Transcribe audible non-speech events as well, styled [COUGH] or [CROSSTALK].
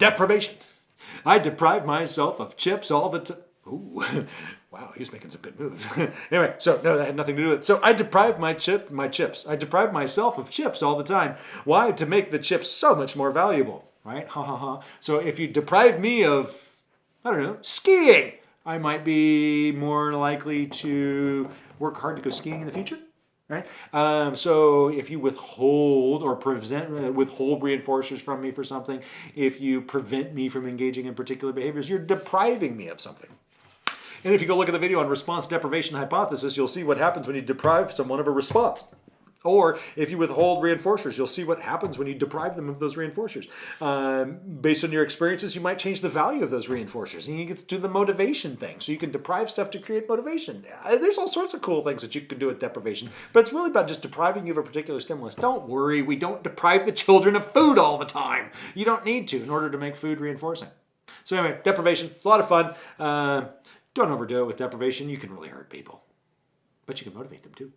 deprivation. I deprive myself of chips all the time. Ooh, [LAUGHS] wow, he was making some good moves. [LAUGHS] anyway, so no, that had nothing to do with it. So I deprive my chip, my chips. I deprive myself of chips all the time. Why? To make the chips so much more valuable, right? Ha ha ha. So if you deprive me of, I don't know, skiing, I might be more likely to work hard to go skiing in the future right? Um, so if you withhold or prevent uh, withhold reinforcers from me for something, if you prevent me from engaging in particular behaviors, you're depriving me of something. And if you go look at the video on response deprivation hypothesis, you'll see what happens when you deprive someone of a response. Or if you withhold reinforcers, you'll see what happens when you deprive them of those reinforcers. Um, based on your experiences, you might change the value of those reinforcers. And you get to do the motivation thing. So you can deprive stuff to create motivation. Uh, there's all sorts of cool things that you can do with deprivation. But it's really about just depriving you of a particular stimulus. Don't worry, we don't deprive the children of food all the time. You don't need to in order to make food reinforcing. So anyway, deprivation, it's a lot of fun. Uh, don't overdo it with deprivation. You can really hurt people. But you can motivate them too.